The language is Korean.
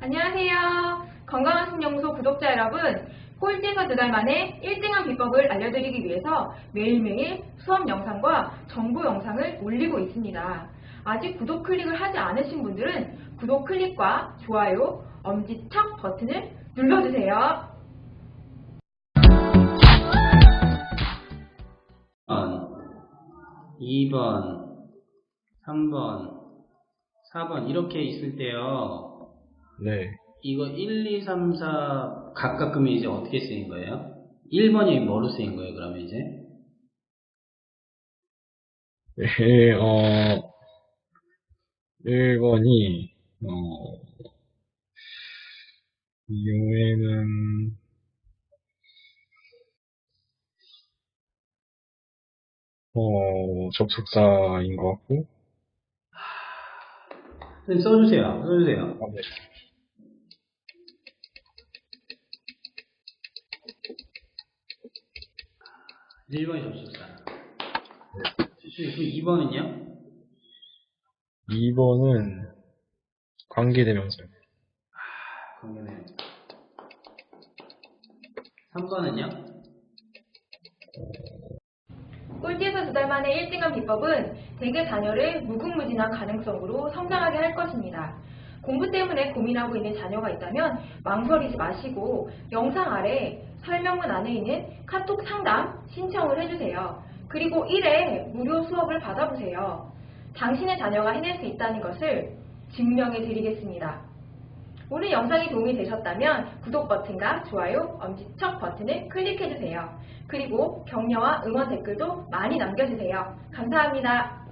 안녕하세요. 건강한 신영소 구독자 여러분, 꼴찌에서 두 달 만에 1등한 비법을 알려드리기 위해서 매일매일 수업 영상과 정보 영상을 올리고 있습니다. 아직 구독 클릭을 하지 않으신 분들은 구독 클릭과 좋아요, 엄지척 버튼을 눌러주세요. 1번, 2번, 3번, 4번 이렇게 있을 때요. 네. 이거 1, 2, 3, 4 각각 그러면 이제 어떻게 쓰인 거예요? 1번이 뭐로 쓰인 거예요, 그러면 이제? 네, 어, 1번이, 어, 이 경우에는, 어, 접속사인 것 같고, 선생님 써주세요. 써주세요. 아, 네. 1번이 접속사. 그 2번은요? 2번은 관계대명사요. 관계네요. 3번은요? 꼴찌에서 두달 만에 1등한 비법은 대개 자녀를 무궁무진한 가능성으로 성장하게 할 것입니다. 공부 때문에 고민하고 있는 자녀가 있다면 망설이지 마시고 영상 아래 설명문 안에 있는 카톡 상담 신청을 해주세요. 그리고 1회 무료 수업을 받아보세요. 당신의 자녀가 해낼 수 있다는 것을 증명해 드리겠습니다. 오늘 영상이 도움이 되셨다면 구독 버튼과 좋아요, 엄지척 버튼을 클릭해주세요. 그리고 격려와 응원 댓글도 많이 남겨주세요. 감사합니다.